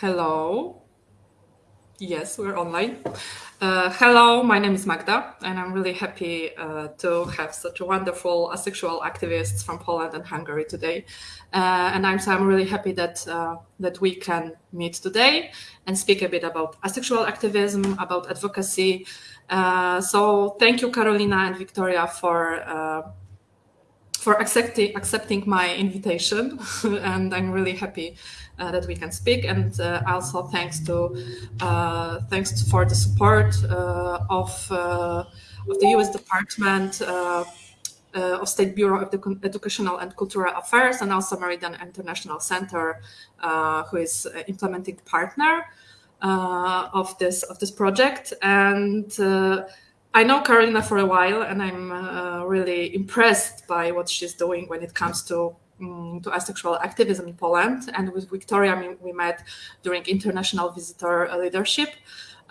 Hello. Yes, we're online. Uh, hello, my name is Magda, and I'm really happy uh, to have such wonderful asexual activists from Poland and Hungary today. Uh, and I'm, so I'm really happy that uh, that we can meet today and speak a bit about asexual activism, about advocacy. Uh, so thank you, Carolina and Victoria, for uh, for accepting accepting my invitation, and I'm really happy uh, that we can speak. And uh, also thanks to uh, thanks for the support uh, of uh, of the U.S. Department. Uh, of State Bureau of Educational and Cultural Affairs, and also Meridian International Center, who is implementing partner of this of this project. And I know Carolina for a while, and I'm uh, really impressed by what she's doing when it comes to um, to asexual activism in Poland. And with Victoria, we met during International Visitor Leadership,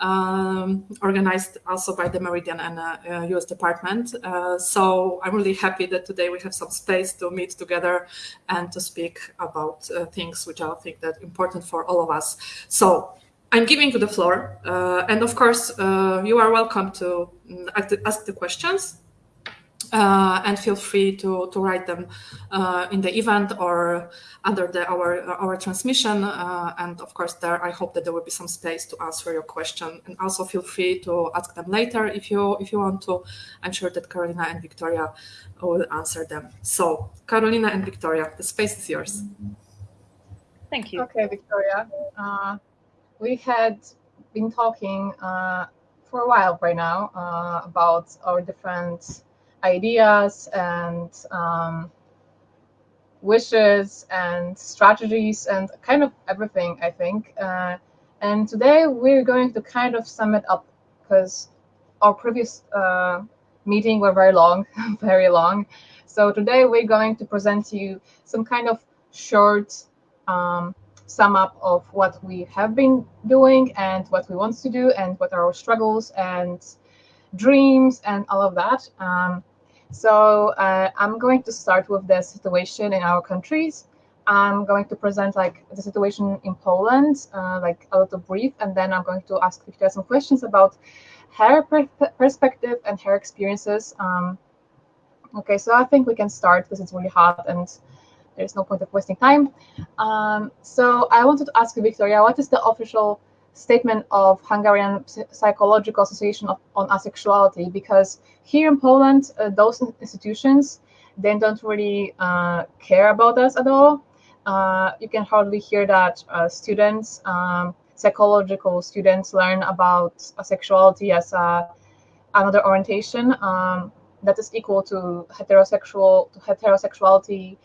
um, organized also by the Meridian and uh, US Department. Uh, so I'm really happy that today we have some space to meet together and to speak about uh, things which I think that important for all of us. So I'm giving you the floor. Uh, and of course, uh, you are welcome to mm, ask the questions uh, and feel free to, to write them uh, in the event or under the, our, our transmission. Uh, and of course, there, I hope that there will be some space to answer your question and also feel free to ask them later if you, if you want to. I'm sure that Carolina and Victoria will answer them. So Carolina and Victoria, the space is yours. Thank you. Okay, Victoria. We had been talking uh, for a while right now uh, about our different ideas and um, wishes and strategies and kind of everything, I think. Uh, and today we're going to kind of sum it up because our previous uh, meeting were very long, very long. So today we're going to present to you some kind of short um, sum up of what we have been doing and what we want to do and what are our struggles and dreams and all of that. Um, so uh, I'm going to start with the situation in our countries. I'm going to present like the situation in Poland, uh, like a little brief, and then I'm going to ask if Victoria some questions about her per perspective and her experiences. Um, okay, so I think we can start because it's really hot and there's no point of wasting time. Um, so I wanted to ask you, Victoria, what is the official statement of Hungarian Psychological Association of, on Asexuality? Because here in Poland, uh, those institutions, they don't really uh, care about us at all. Uh, you can hardly hear that uh, students, um, psychological students learn about asexuality as a, another orientation um, that is equal to heterosexual to heterosexuality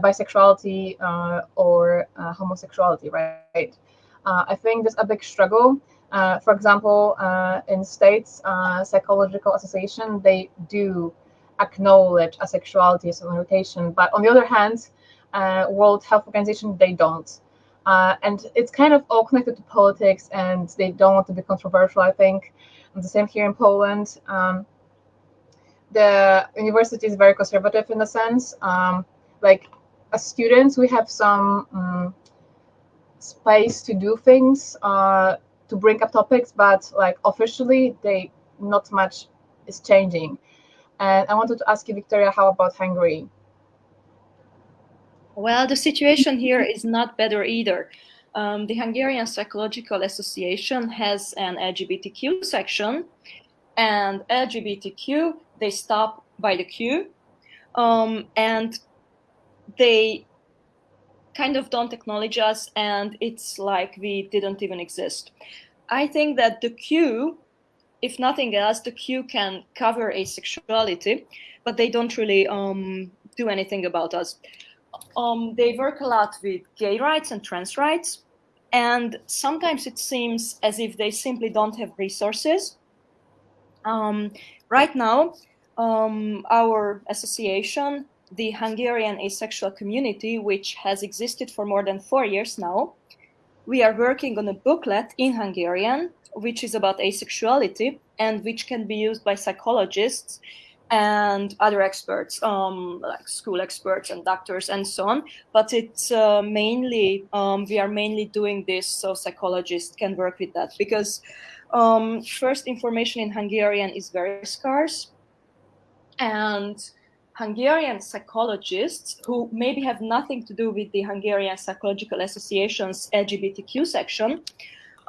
bisexuality uh, or uh, homosexuality, right? Uh, I think there's a big struggle. for example, in states, psychological association, they do acknowledge asexuality as an orientation, but on the other hand, World Health Organization, they don't. Uh, and it's kind of all connected to politics and they don't want to be controversial i think and the same here in poland um, the university is very conservative in a sense um, like as students, we have some um, space to do things, uh, to bring up topics, but like officially, they not much is changing. And I wanted to ask you, Victoria, how about Hungary? Well, the situation here is not better either. Um, the Hungarian Psychological Association has an LGBTQ section, and LGBTQ, they stop by the Q. Um, and they kind of don't acknowledge us and it's like we didn't even exist. I think that the Q, if nothing else, the Q can cover asexuality, but they don't really um, do anything about us. Um, they work a lot with gay rights and trans rights, and sometimes it seems as if they simply don't have resources. Um, right now, um, our association the Hungarian asexual community, which has existed for more than four years now. We are working on a booklet in Hungarian, which is about asexuality and which can be used by psychologists and other experts, um, like school experts and doctors and so on. But it's uh, mainly, um, we are mainly doing this so psychologists can work with that because um, first information in Hungarian is very scarce. And Hungarian psychologists who maybe have nothing to do with the Hungarian Psychological Association's LGBTQ section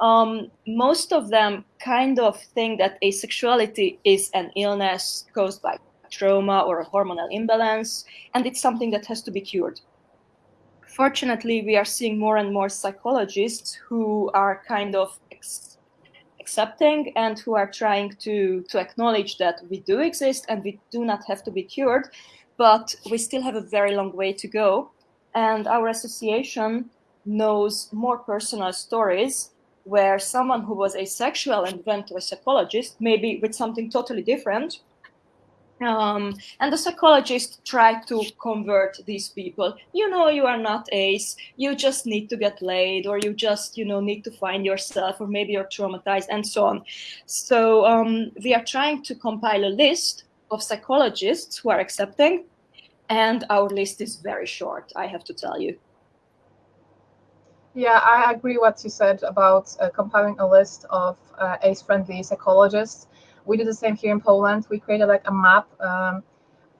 um, most of them kind of think that asexuality is an illness caused by trauma or a hormonal imbalance, and it's something that has to be cured. Fortunately, we are seeing more and more psychologists who are kind of accepting and who are trying to, to acknowledge that we do exist and we do not have to be cured, but we still have a very long way to go. And our association knows more personal stories where someone who was asexual and went to a psychologist, maybe with something totally different, um, and the psychologist tried to convert these people. You know, you are not ace. You just need to get laid, or you just, you know, need to find yourself, or maybe you're traumatized, and so on. So um, we are trying to compile a list of psychologists who are accepting, and our list is very short. I have to tell you. Yeah, I agree what you said about uh, compiling a list of uh, ace-friendly psychologists. We did the same here in Poland. We created like a map. Um,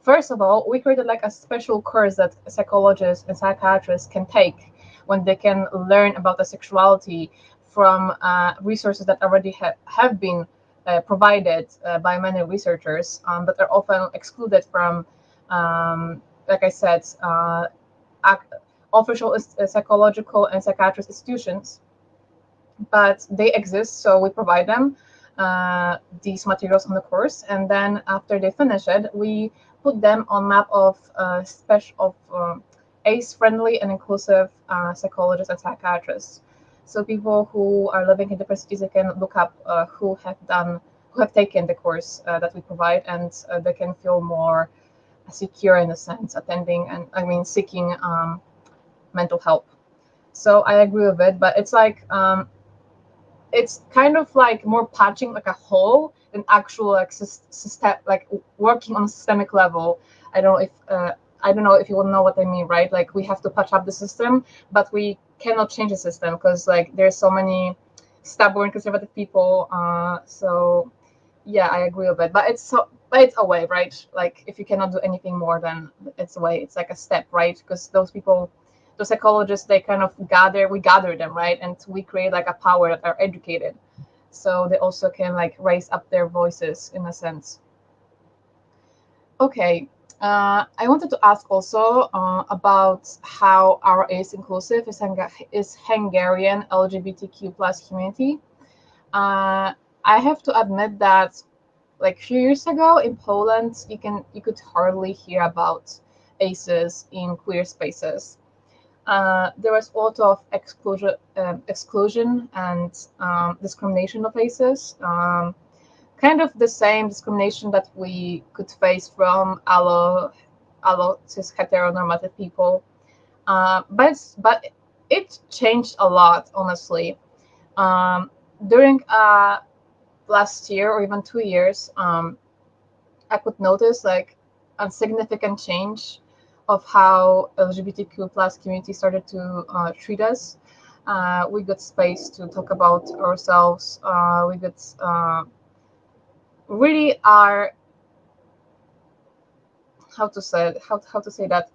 first of all, we created like a special course that psychologists and psychiatrists can take when they can learn about the sexuality from uh, resources that already ha have been uh, provided uh, by many researchers, um, but are often excluded from, um, like I said, uh, official uh, psychological and psychiatric institutions, but they exist, so we provide them uh, these materials on the course, and then after they finish it, we put them on map of uh, special of um, ACE-friendly and inclusive uh, psychologists and psychiatrists. So people who are living in different cities, they can look up uh, who have done, who have taken the course uh, that we provide, and they can feel more secure in a sense, attending and I mean seeking um, mental help. So I agree with it, but it's like um, it's kind of like more patching like a hole than actual like system like working on a systemic level. I don't know if uh, I don't know if you will know what I mean, right? Like we have to patch up the system, but we cannot change the system because like there's so many stubborn conservative people. Uh, so yeah, I agree with it. But it's so but it's a way, right? Like if you cannot do anything more, then it's a way. It's like a step, right? Because those people the psychologists they kind of gather we gather them right? And we create like a power that are educated. So they also can like raise up their voices in a sense. Okay uh, I wanted to ask also uh, about how our ACE inclusive is, is Hungarian LGBTQ plus community. Uh, I have to admit that like a few years ago in Poland, you can you could hardly hear about ACEs in queer spaces uh, there was a lot of exclusion, um, exclusion and um, discrimination of ACEs. Um, kind of the same discrimination that we could face from allo, allo cis heteronormative people. Uh, but but it changed a lot, honestly. Um, during uh, last year or even two years, um, I could notice like a significant change of how LGBTQ plus community started to uh, treat us. Uh, we got space to talk about ourselves. Uh, we got uh, really are how to say how how to say that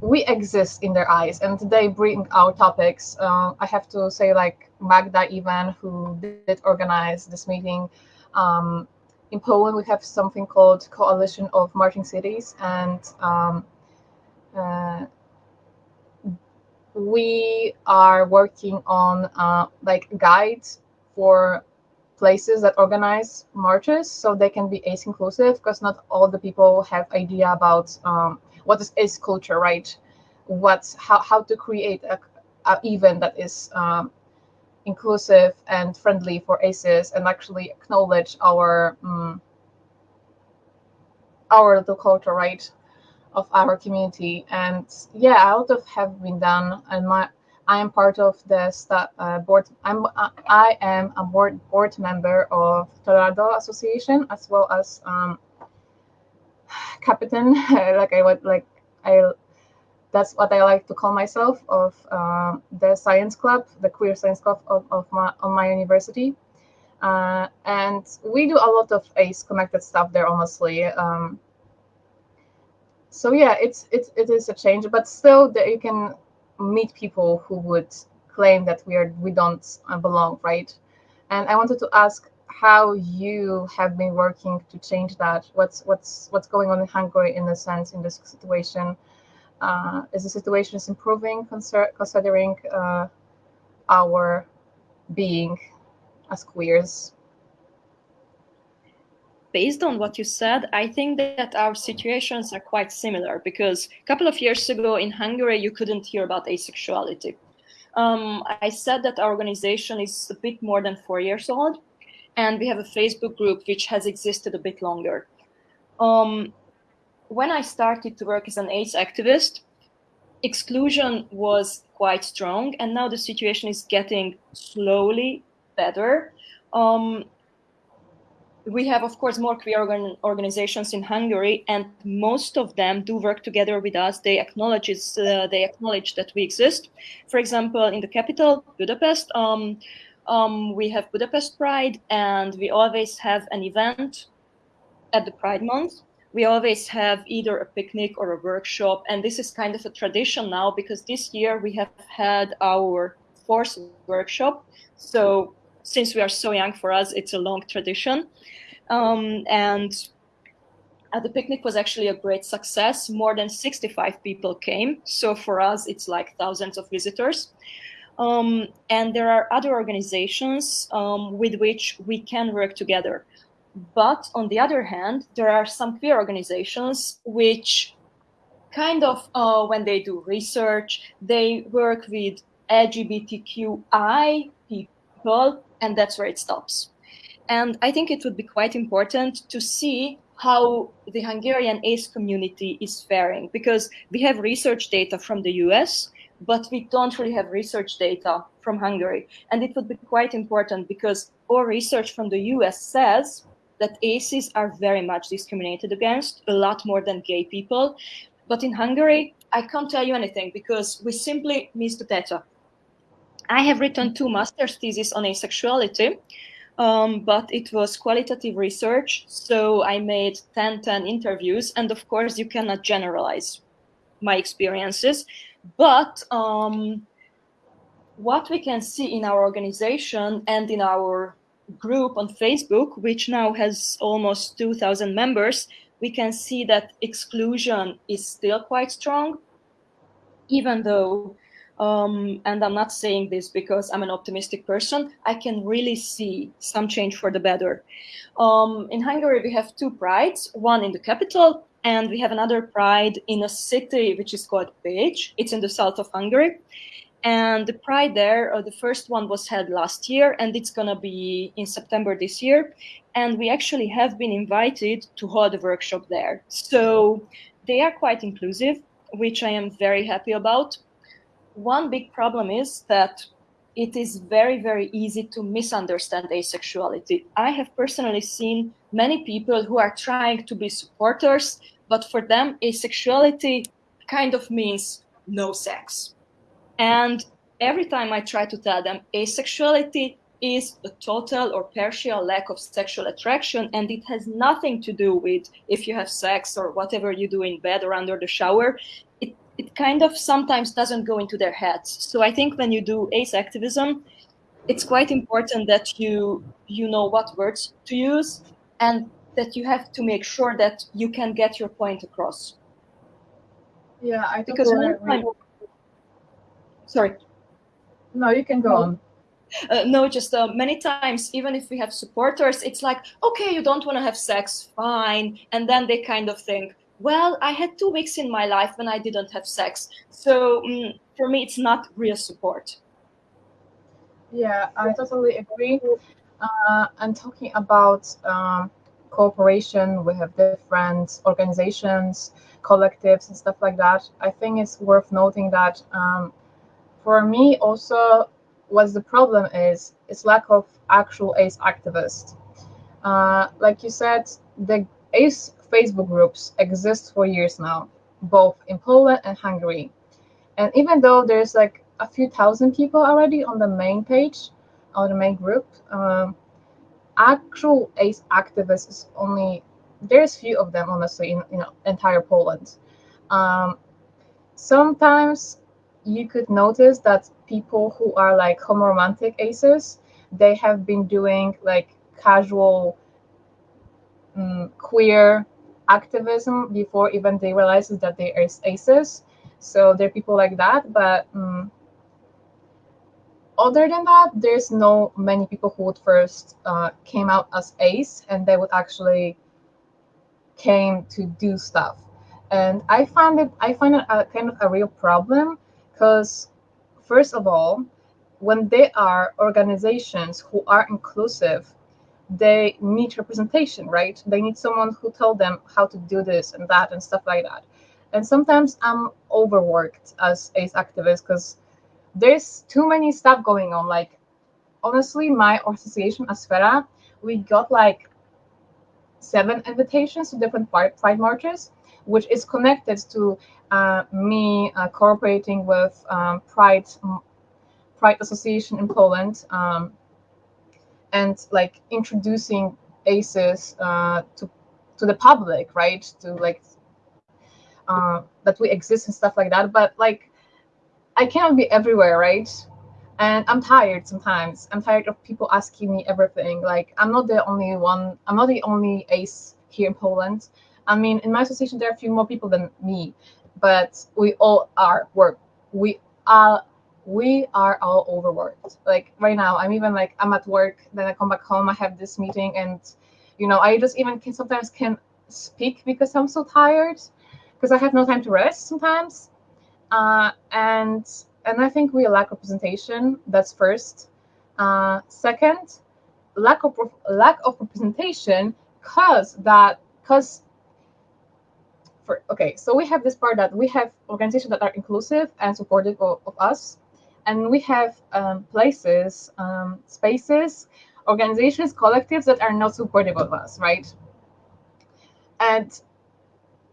we exist in their eyes and they bring our topics. Uh, I have to say like Magda even who did organize this meeting. Um, in Poland, we have something called Coalition of Marching Cities, and um, uh, we are working on uh, like guides for places that organize marches so they can be ace inclusive because not all the people have idea about um, what is ace culture right? What's how, how to create a, a event that is um, inclusive and friendly for aces and actually acknowledge our um, our little culture right of our community. And yeah, a lot of have been done. And my I am part of the uh, board. I'm uh, I am a board board member of Tolerado Association as well as um, captain, like I would like I that's what I like to call myself of uh, the science club, the queer science club of, of my, on my university. Uh, and we do a lot of ACE connected stuff there, honestly. Um, so yeah, it's, it's it is a change, but still that you can meet people who would claim that we are we don't belong, right? And I wanted to ask how you have been working to change that. What's what's what's going on in Hungary in a sense in this situation? Uh, is the situation is improving considering uh, our being as queers? Based on what you said, I think that our situations are quite similar because a couple of years ago in Hungary, you couldn't hear about asexuality. Um, I said that our organization is a bit more than four years old, and we have a Facebook group which has existed a bit longer. Um, when I started to work as an ace activist, exclusion was quite strong, and now the situation is getting slowly better. Um, we have, of course, more queer organ organizations in Hungary, and most of them do work together with us. They acknowledge uh, they acknowledge that we exist. For example, in the capital, Budapest, um, um, we have Budapest Pride, and we always have an event at the Pride Month we always have either a picnic or a workshop. And this is kind of a tradition now because this year we have had our fourth workshop. So since we are so young for us, it's a long tradition. Um, and uh, the picnic was actually a great success. More than 65 people came. So for us, it's like thousands of visitors. Um, and there are other organizations um, with which we can work together. But on the other hand, there are some queer organizations which kind of, uh, when they do research, they work with LGBTQI people, and that's where it stops. And I think it would be quite important to see how the Hungarian ACE community is faring, because we have research data from the US, but we don't really have research data from Hungary. And it would be quite important because our research from the US says that aces are very much discriminated against, a lot more than gay people. But in Hungary, I can't tell you anything because we simply miss the data. I have written two master's theses on asexuality, um, but it was qualitative research. So I made 10, 10 interviews. And of course, you cannot generalize my experiences. But um, what we can see in our organization and in our group on Facebook, which now has almost 2,000 members, we can see that exclusion is still quite strong, even though, um, and I'm not saying this because I'm an optimistic person, I can really see some change for the better. Um, in Hungary, we have two prides, one in the capital, and we have another pride in a city which is called Pécs. It's in the south of Hungary. And the Pride there, uh, the first one was held last year, and it's going to be in September this year. And we actually have been invited to hold a workshop there. So they are quite inclusive, which I am very happy about. One big problem is that it is very, very easy to misunderstand asexuality. I have personally seen many people who are trying to be supporters, but for them, asexuality kind of means no sex and every time I try to tell them asexuality is a total or partial lack of sexual attraction, and it has nothing to do with if you have sex or whatever you do in bed or under the shower. It, kind of sometimes doesn't go into their heads. So I think when you do ace activism, it's quite important that you you know what words to use and that you have to make sure that you can get your point across. Yeah, I because one sorry. No, you can go on. Uh, no, just uh, many times, even if we have supporters, it's like, okay, you don't want to have sex, fine. And then they kind of think, well, I had two weeks in my life when I didn't have sex. So mm, for me, it's not real support. Yeah, I totally agree. Uh, and talking about um, cooperation, we have different organizations, collectives, and stuff like that. I think it's worth noting that um, for me also what the problem is is lack of actual ace activists uh, like you said the ace Facebook groups exist for years now, both in Poland and Hungary. And even though there's like a few thousand people already on the main page, on the main group, um, actual ACE activists is only there's few of them honestly in, in entire Poland. Um, sometimes you could notice that people who are like homoromantic aces, they have been doing like casual um, queer activism before even they realizes that they are aces. So there are people like that, but um, other than that, there's no many people who would first uh, came out as ace and they would actually came to do stuff. And I find it I find it a kind of a real problem because first of all, when they are organizations who are inclusive, they need representation, right? They need someone who tell them how to do this and that and stuff like that. And sometimes I'm overworked as ACE activist because there's too many stuff going on. Like honestly, my association Asfera, we got like seven invitations to different pride marches, which is connected to uh, me uh, cooperating with um, Pride Pride Association in Poland um, and like introducing ACEs uh, to to the public, right? To like uh, that we exist and stuff like that. But like, I cannot be everywhere, right? and i'm tired sometimes i'm tired of people asking me everything like i'm not the only one i'm not the only ace here in poland i mean in my association there are a few more people than me but we all are work we are we are all overworked like right now i'm even like i'm at work then i come back home i have this meeting and you know i just even can sometimes can speak because i'm so tired because i have no time to rest sometimes uh, and and I think we lack representation. That's first. Uh, second, lack of lack of representation cause that cause for okay so we have this part that we have organizations that are inclusive and supportive of, of us and we have um, places um, spaces organizations collectives that are not supportive of us right and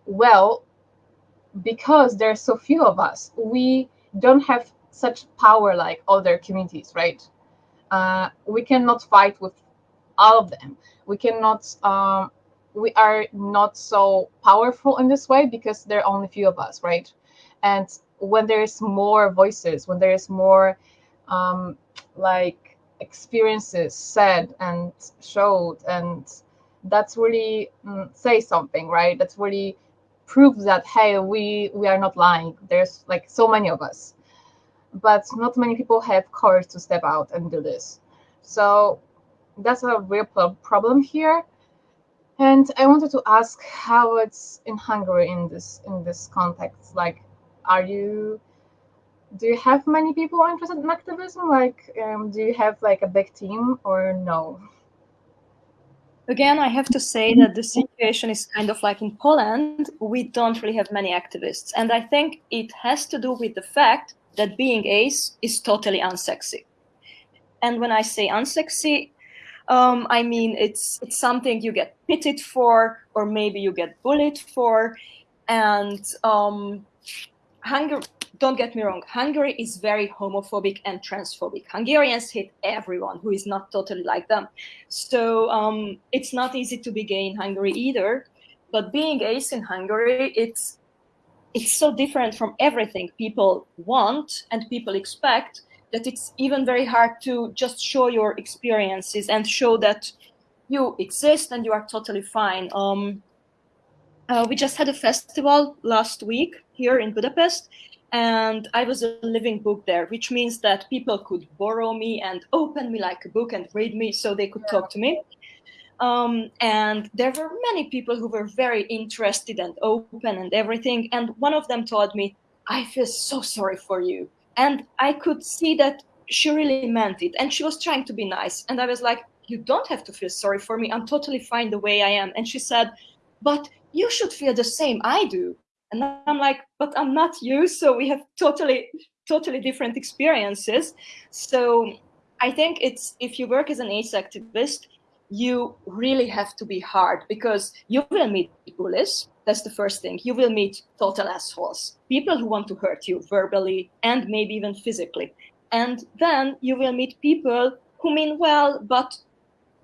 well because there's so few of us we don't have such power like other communities, right? Uh, we cannot fight with all of them. We cannot. Um, we are not so powerful in this way because there are only few of us, right? And when there is more voices, when there is more um, like experiences said and showed, and that's really mm, say something, right? That's really proves that hey we we are not lying. There's like so many of us. But not many people have courage to step out and do this. So that's a real problem here. And i wanted to ask how it's in hungary in this in this context like are you do you have many people interested in activism like um, do you have like a big team or no Again, I have to say that the situation is kind of like in Poland, we don't really have many activists. And I think it has to do with the fact that being ace is totally unsexy. And when I say unsexy, um, I mean it's it's something you get pitied for, or maybe you get bullied for. And um, Hungary, don't get me wrong, Hungary is very homophobic and transphobic. Hungarians hate everyone who is not totally like them. So um, it's not easy to be gay in Hungary either. But being ace in Hungary, it's it's so different from everything people want and people expect that it's even very hard to just show your experiences and show that you exist and you are totally fine. Um, uh, we just had a festival last week here in Budapest, and I was a living book there, which means that people could borrow me and open me like a book and read me so they could talk to me. Um, and there were many people who were very interested and open and everything. And one of them told me, I feel so sorry for you. And I could see that she really meant it. And she was trying to be nice. And I was like, You don't have to feel sorry for me. I'm totally fine the way I am. And she said, But you should feel the same I do. And I'm like, but I'm not you. So we have totally, totally different experiences. So I think it's if you work as an ACE activist, you really have to be hard because you will meet bullies. That's the first thing. You will meet total assholes, people who want to hurt you verbally and maybe even physically. And then you will meet people who mean well, but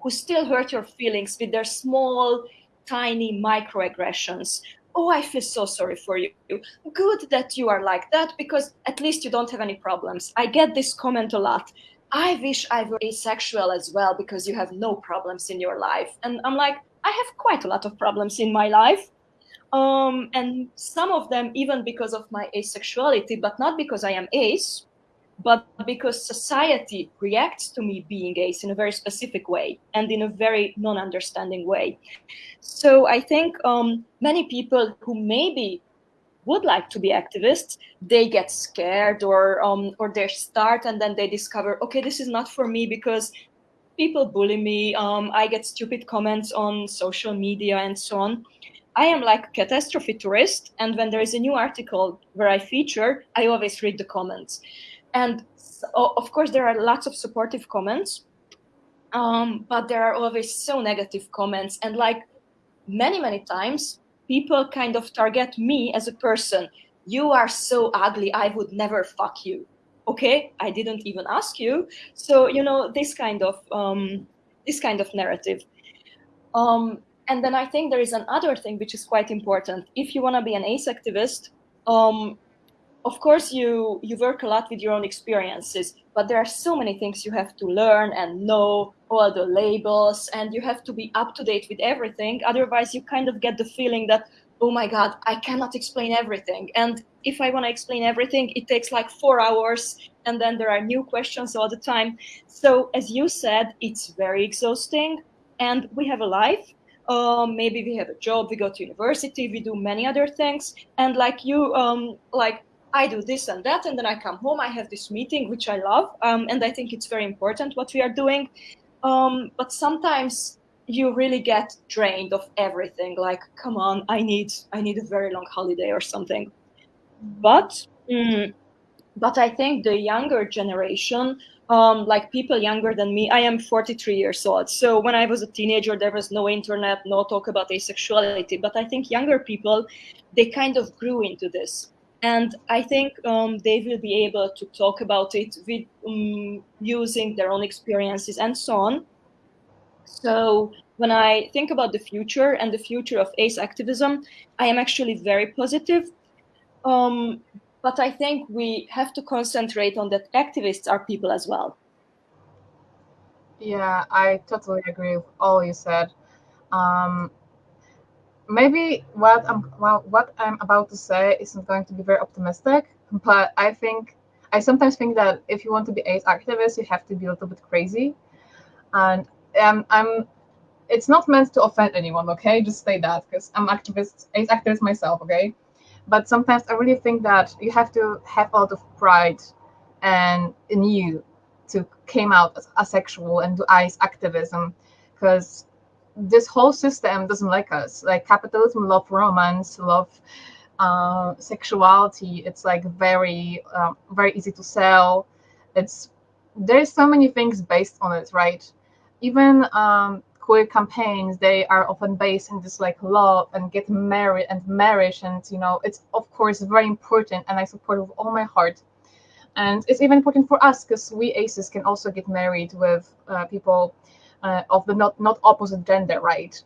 who still hurt your feelings with their small, tiny microaggressions. Oh, I feel so sorry for you. Good that you are like that because at least you don't have any problems. I get this comment a lot. I wish I were asexual as well because you have no problems in your life. And I'm like, I have quite a lot of problems in my life. Um, and some of them even because of my asexuality, but not because I am ace, but because society reacts to me being ace in a very specific way and in a very non-understanding way. So I think um, many people who maybe would like to be activists, they get scared or um, or they start and then they discover, okay, this is not for me because people bully me. Um, I get stupid comments on social media and so on. I am like a catastrophe tourist, and when there is a new article where I feature, I always read the comments. And so, of course, there are lots of supportive comments, um, but there are always so negative comments. And like many, many times, people kind of target me as a person. You are so ugly, I would never fuck you. Okay, I didn't even ask you. So you know this kind of um, this kind of narrative. Um, and then I think there is another thing which is quite important. If you want to be an ace activist, um, of course you you work a lot with your own experiences but there are so many things you have to learn and know all the labels and you have to be up to date with everything. Otherwise you kind of get the feeling that oh my god i cannot explain everything. And if i want to explain everything it takes like four hours and then there are new questions all the time. So as you said it's very exhausting and we have a life. Um, maybe we have a job we go to university we do many other things. And like you um, like I do this and that, and then I come home. I have this meeting, which I love, um, and I think it's very important what we are doing. Um, but sometimes you really get drained of everything. Like, come on, I need I need a very long holiday or something. But mm, but I think the younger generation, um, like people younger than me, I am 43 years old. So when I was a teenager, there was no internet, no talk about asexuality. But I think younger people, they kind of grew into this and I think um, they will be able to talk about it with um, using their own experiences and so on. So when I think about the future and the future of ace activism, I am actually very positive. Um, but I think we have to concentrate on that activists are people as well. Yeah, I totally agree with all you said. Um, maybe what I'm well, what I'm about to say isn't going to be very optimistic, but I think I sometimes think that if you want to be ace activist, you have to be a little bit crazy, and um, I'm. It's not meant to offend anyone, okay? Just say that because I'm activist, ace activist myself, okay? But sometimes I really think that you have to have a lot of pride and in you to came out as asexual and do ace activism because this whole system doesn't like us. Like capitalism love romance, love uh, sexuality. It's like very uh, very easy to sell. It's there's so many things based on it, right? Even um, queer campaigns, they are often based in this like love and get married and marriage, and you know it's of course very important, and I support it with all my heart. And it's even important for us because we aces can also get married with uh, people uh, of the not not opposite gender, right?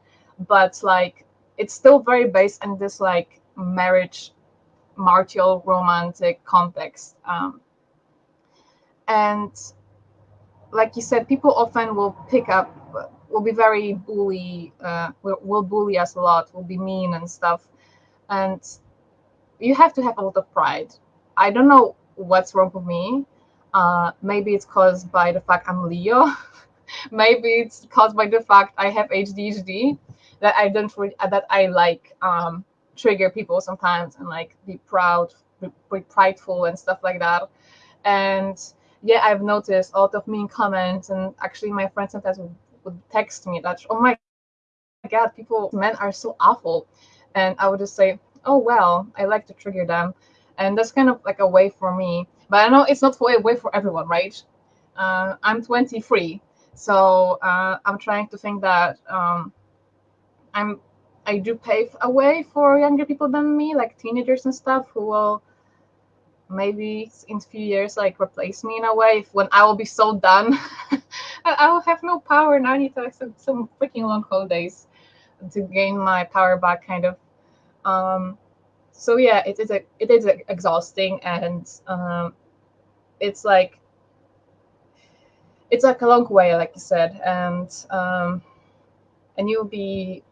But like it's still very based in this like marriage, martial romantic context. Um, and like you said, people often will pick up, will be very bully, uh, will, will bully us a lot, will be mean and stuff. And you have to have a lot of pride. I don't know what's wrong with me. Uh, maybe it's caused by the fact I'm Leo. maybe it's caused by the fact I have ADHD that I don't really, that I like um, trigger people sometimes and like be proud, be, be prideful and stuff like that. And yeah, I've noticed a lot of mean comments, and actually my friends sometimes would, would text me that, oh my god, people, men are so awful, and I would just say, oh well, I like to trigger them, and that's kind of like a way for me. But I know it's not a way for everyone, right? Uh, I'm 23, So uh, I'm trying to think that um, I'm I do pave a way for younger people than me, like teenagers and stuff, who will maybe in a few years like replace me in a way. when I will be so done, I will have no power, and I need to have some, freaking long holidays to gain my power back, kind of. Um, so yeah, it is a, it is exhausting, and um, it's like it's like a long way, like you said, and um, and you'll be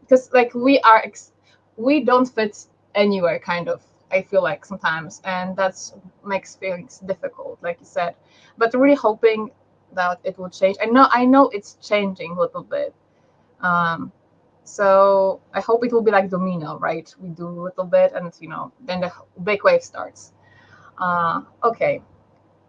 because like we are ex- we don't fit anywhere, kind of. I feel like sometimes, and that's makes things difficult, like you said. But really hoping that it will change. I know I know it's changing a little bit. Um, so I hope it will be like domino, right? We do a little bit, and you know, then the big wave starts. Uh, okay.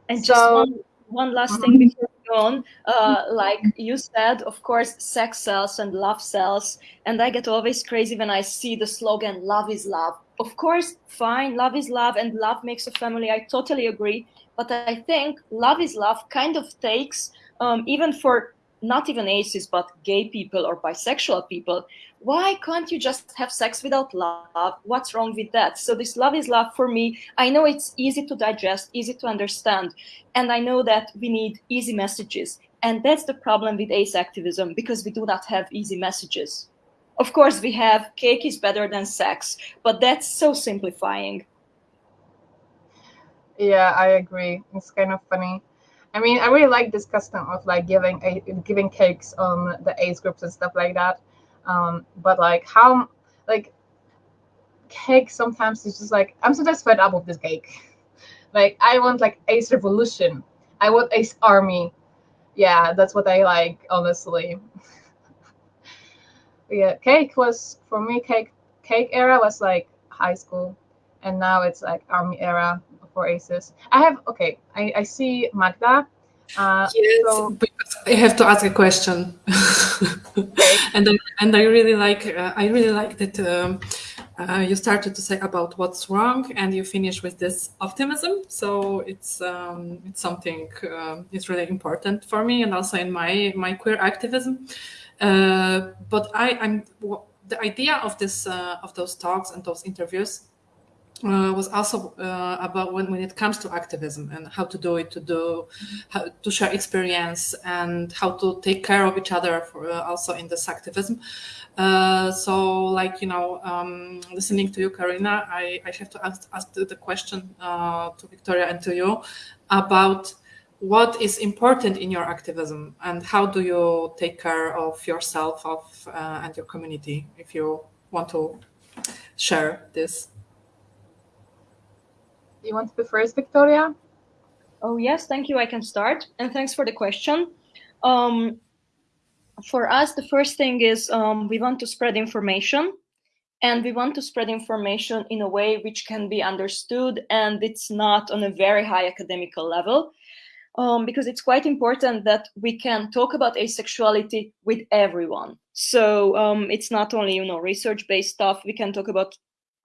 And so, just one, one last mm-hmm. thing before on. Uh, like you said, of course, sex sells and love sells, and I get always crazy when I see the slogan "Love is love." Of course, fine, love is love, and love makes a family. I totally agree. But I think love is love kind of takes um, even for not even aces, but gay people or bisexual people, why can't you just have sex without love? What's wrong with that? So this love is love for me. I know it's easy to digest, easy to understand. And I know that we need easy messages. And that's the problem with ace activism because we do not have easy messages. Of course, we have cake is better than sex, but that's so simplifying. Yeah, I agree. It's kind of funny I mean, I really like this custom of like giving a giving cakes on the ace groups and stuff like that. Um, but like how like cake sometimes is just like I'm sometimes fed up with this cake. Like I want like Ace Revolution. I want Ace Army. Yeah, that's what I like, honestly. yeah, cake was for me cake cake era was like high school and now it's like army era for aces. I have okay. I, I see Magda. Uh, yes, so, because I have to ask a question, and I, and I really like uh, I really like that um, uh, you started to say about what's wrong, and you finish with this optimism. So it's um, it's something uh, it's really important for me, and also in my my queer activism. Uh, but I I'm the idea of this uh, of those talks and those interviews uh, was also uh, about when, when it comes to activism and how to do it, to do, to share experience and how to take care of each other for, uh, also in this activism. Uh, so, like you know, um, listening to you, Karina, I, I have to ask, ask the question uh, to Victoria and to you about what is important in your activism and how do you take care of yourself of uh, and your community if you want to share this you want to be first, Victoria? Oh, yes, thank you. I can start. And thanks for the question. Um, for us, the first thing is um, we want to spread information and we want to spread information in a way which can be understood and it's not on a very high academical level. Um, because it's quite important that we can talk about asexuality with everyone. So um, it's not only you know research-based stuff. We can talk about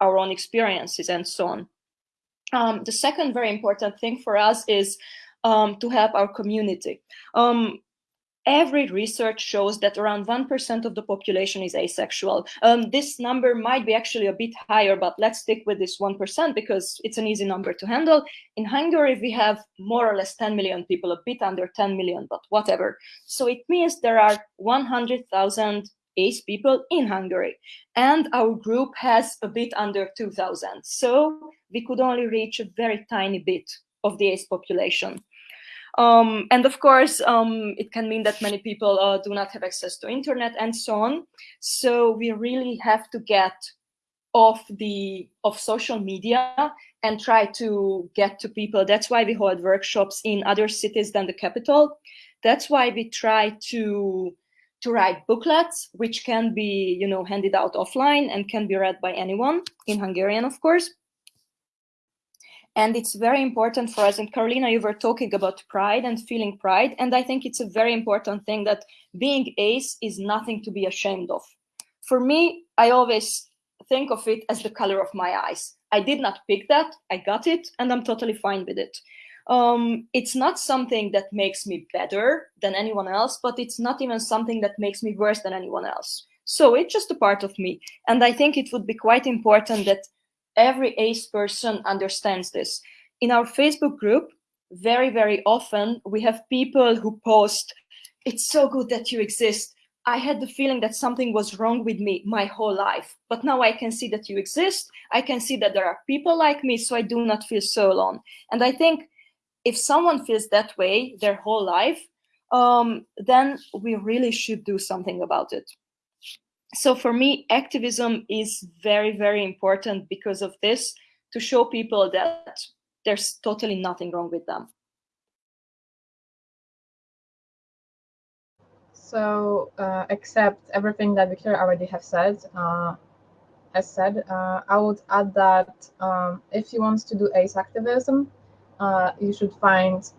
our own experiences and so on. Um, the second very important thing for us is um, to help our community. Um, every research shows that around 1% of the population is asexual. Um, this number might be actually a bit higher, but let's stick with this 1% because it's an easy number to handle. In Hungary, we have more or less 10 million people, a bit under 10 million, but whatever. So it means there are 100,000 ace people in Hungary. And our group has a bit under 2,000. So we could only reach a very tiny bit of the ace population. Um, and of course, um, it can mean that many people uh, do not have access to internet and so on. So we really have to get off the of social media and try to get to people. That's why we hold workshops in other cities than the capital. That's why we try to to write booklets, which can be, you know, handed out offline and can be read by anyone in Hungarian, of course. And it's very important for us. And Carolina, you were talking about pride and feeling pride. And I think it's a very important thing that being ace is nothing to be ashamed of. For me, I always think of it as the color of my eyes. I did not pick that, I got it, and I'm totally fine with it. Um, it's not something that makes me better than anyone else, but it's not even something that makes me worse than anyone else. So it's just a part of me. And I think it would be quite important that every ace person understands this. In our Facebook group, very, very often we have people who post, it's so good that you exist. I had the feeling that something was wrong with me my whole life, but now I can see that you exist. I can see that there are people like me, so I do not feel so alone. And I think if someone feels that way their whole life, um, then we really should do something about it. So for me, activism is very, very important because of this, to show people that there's totally nothing wrong with them. So, uh, except everything that Victoria already have said, uh, has said, uh, I would add that um, if you want to do ACE activism, uh, you should find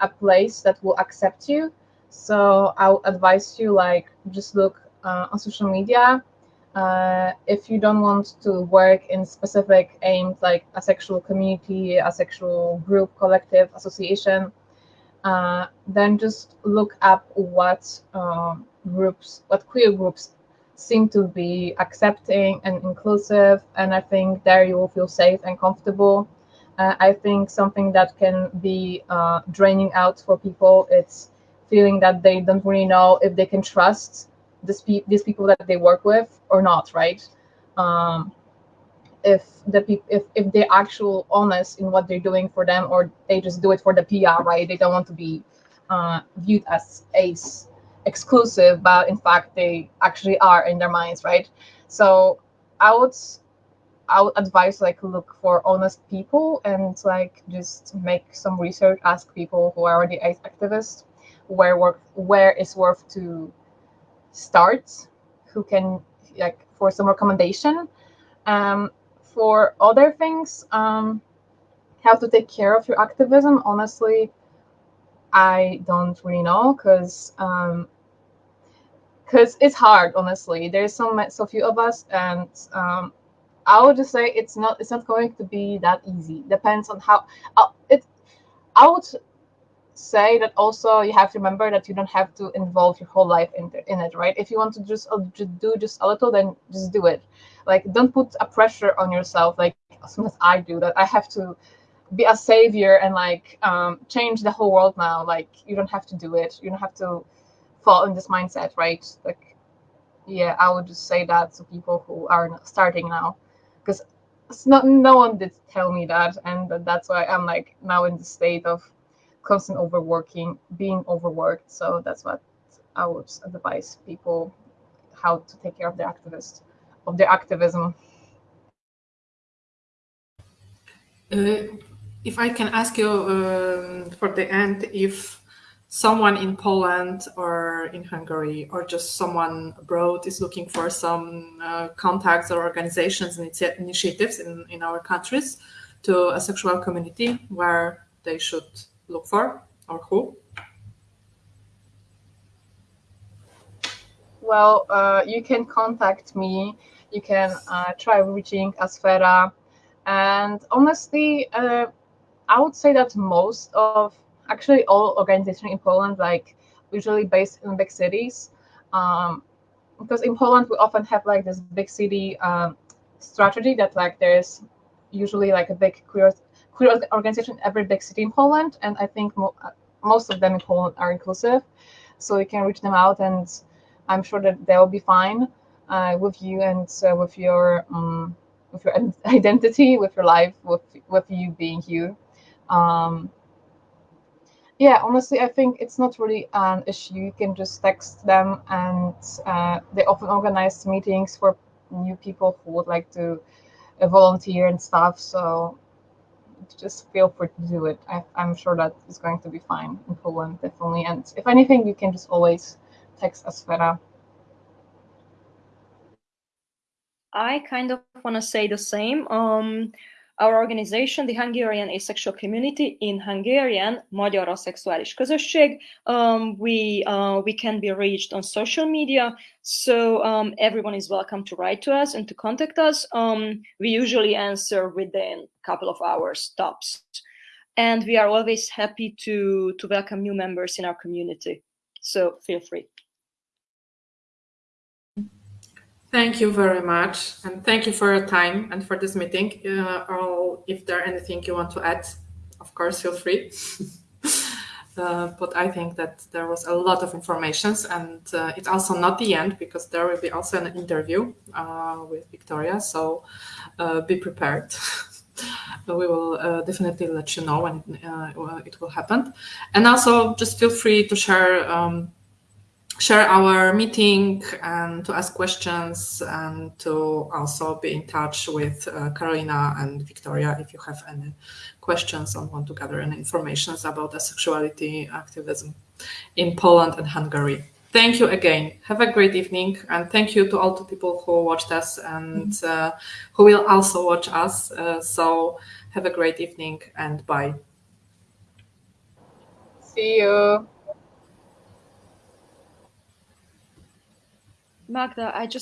a place that will accept you. So I would advise you like just look uh, on social media. Uh, if you don't want to work in specific aims like asexual community, asexual group, collective, association, uh, then just look up what uh, groups, what queer groups seem to be accepting and inclusive. And I think there you will feel safe and comfortable. Uh, I think something that can be uh, draining out for people, it's feeling that they don't really know if they can trust this pe- these people that they work with or not, right? Um, if the if if they're actual honest in what they're doing for them or they just do it for the PR, right? They don't want to be uh, viewed as ace exclusive, but in fact they actually are in their minds, right? So I would would advise like look for honest people and like just make some research, ask people who are already activists where work where is worth to start, who can like for some recommendation. Um, for other things, um, how to take care of your activism, honestly, I don't really know because um, because it's hard. Honestly, there's so so few of us, and um, I would just say it's not it's not going to be that easy. Depends on how uh, it. I would say that also you have to remember that you don't have to involve your whole life in, in it, right? If you want to just, uh, just do just a little, then just do it. Like, don't put a pressure on yourself, like as soon as I do that, I have to be a savior and like um, change the whole world now. Like, you don't have to do it. You don't have to fall in this mindset, right? Like, yeah, I would just say that to people who are starting now, because not no one did tell me that, and that's why I'm like now in the state of constant overworking, being overworked. So that's what I would advise people how to take care of their activists, of their activism. Uh, if I can ask you um, for the end, if someone in Poland or in Hungary or just someone abroad is looking for some uh, contacts or organizations and initiatives in, in our countries to asexual community where they should look for or who? Well, uh, you can contact me. You can uh, try reaching Asfera. And honestly, uh, I would say that most of, actually all organizations in Poland, like usually based in big cities, um, because in Poland we often have like this big city um, strategy that like there's usually like a big queer queer organization in every big city in Poland, and I think mo most of them in Poland are inclusive. So you can reach them out, and I'm sure that they will be fine uh, with you and uh, with your um, with your identity, with your life, with with you being you. Um, yeah, honestly, I think it's not really an issue. You can just text them, and uh, they often organize meetings for new people who would like to uh, volunteer and stuff. So just feel free to do it. I, am sure that it's going to be fine in Poland, definitely. And if anything, you can just always text Asfera. I kind of want to say the same. Um, our organization, the Hungarian Asexual Community in Hungarian, Magyar Aszexuális Közösség, um, we, uh, we can be reached on social media. So um, everyone is welcome to write to us and to contact us. Um, we usually answer within a couple of hours tops. and we are always happy to to welcome new members in our community. So feel free. Thank you very much, and thank you for your time and for this meeting. Uh, or if there anything you want to add, of course, feel free. uh, but I think that there was a lot of information, and uh, it's also not the end because there will be also an interview uh, with Victoria. So uh, be prepared. we will uh, definitely let you know when it will happen, and also just feel free to share. Um, share our meeting and to ask questions and to also be in touch with uh, Carolina and Victoria if you have any questions or want to gather any information about the sexuality activism in Poland and Hungary. Thank you again. Have a great evening and thank you to all the people who watched us and uh, who will also watch us. Uh, so have a great evening and bye. See you. Magda, I just